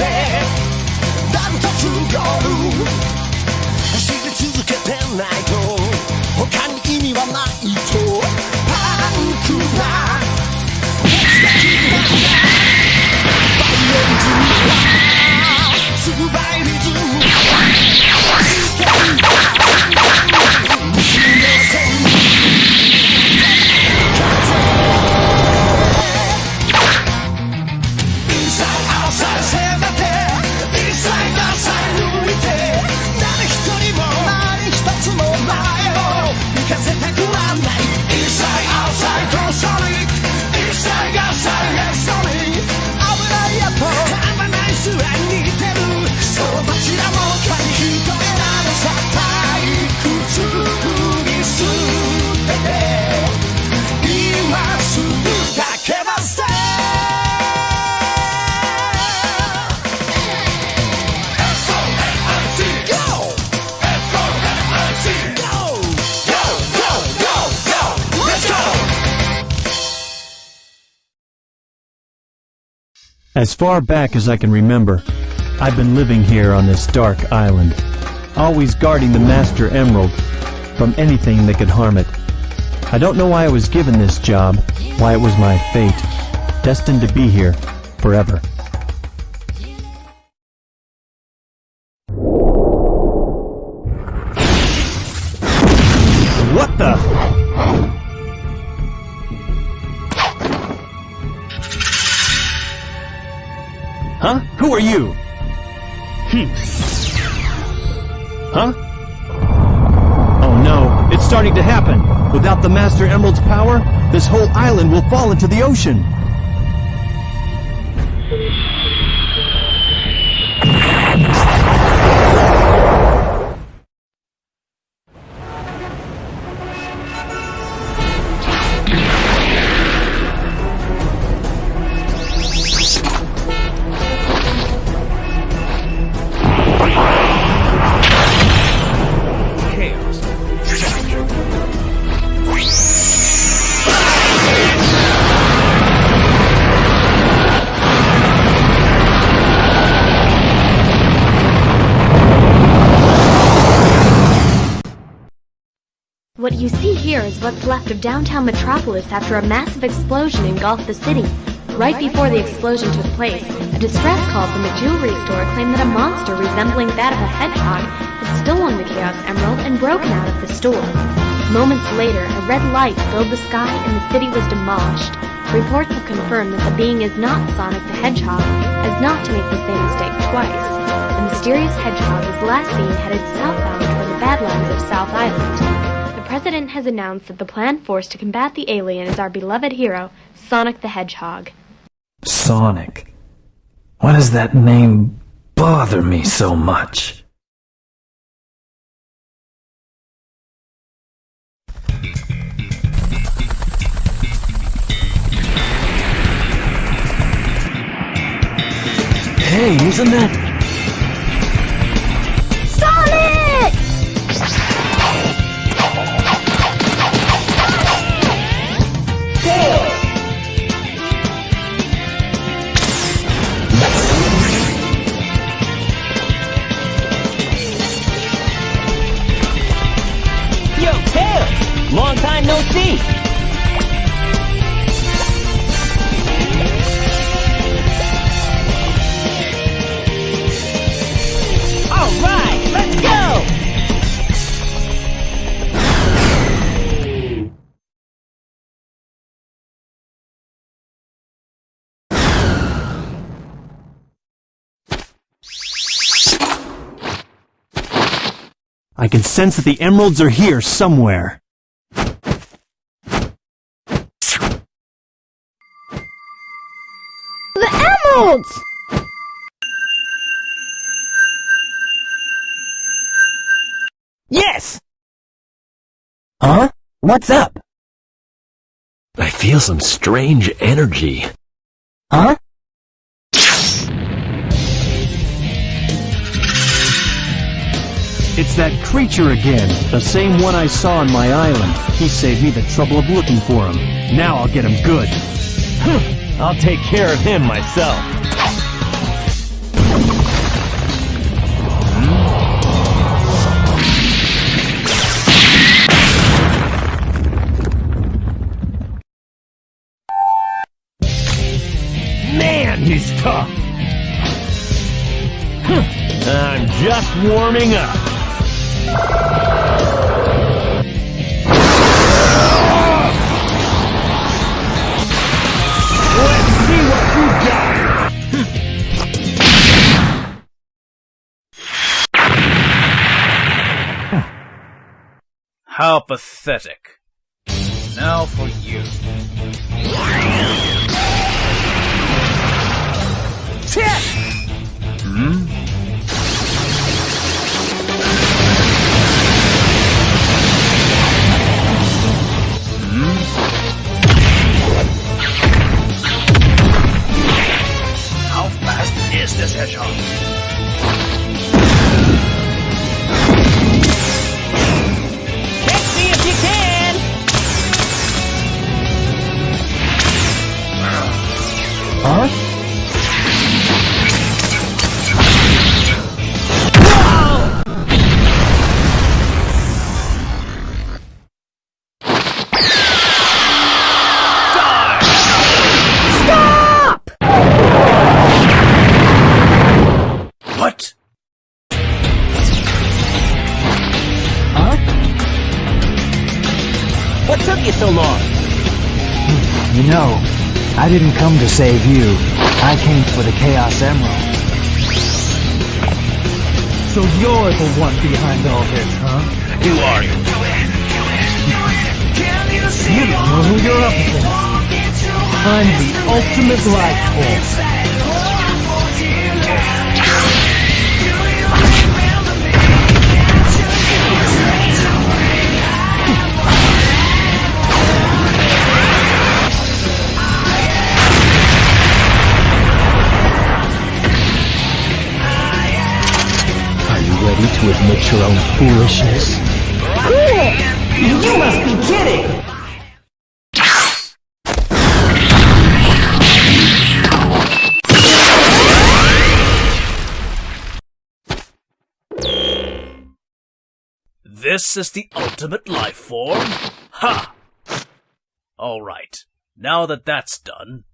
てダントツゴール走り続けてないと他に意味はないとパンクな As far back as I can remember, I've been living here on this dark island, always guarding the Master Emerald from anything that could harm it. I don't know why I was given this job, why it was my fate, destined to be here forever. Huh? Who are you? Hmm. Huh? Oh no, it's starting to happen. Without the Master Emerald's power, this whole island will fall into the ocean. What you see here is what's left of downtown Metropolis after a massive explosion engulfed the city. Right before the explosion took place, a distress call from a jewelry store claimed that a monster resembling that of a hedgehog had stolen the Chaos Emerald and broken out of the store. Moments later, a red light filled the sky and the city was demolished. Reports have confirmed that the being is not Sonic the Hedgehog, as not to make the same mistake twice. The mysterious hedgehog is last seen headed southbound toward the Badlands of South Island. The President has announced that the planned force to combat the alien is our beloved hero, Sonic the Hedgehog. Sonic. Why does that name bother me so much? Hey, isn't that... time no see! Alright, let's go! I can sense that the emeralds are here somewhere. The emeralds! Yes! Huh? What's up? I feel some strange energy. Huh? It's that creature again, the same one I saw on my island. He saved me the trouble of looking for him. Now I'll get him good. I'll take care of him myself. Man, he's tough! I'm just warming up. How pathetic. Now for you. Hmm? You know, I didn't come to save you. I came for the Chaos Emerald. So you're the one behind all this, huh? Who are you? You don't know who you're up against. I'm the ultimate life form. Ready to admit your own foolishness? You must be kidding. This is the ultimate life form? Ha! Alright, now that that's done.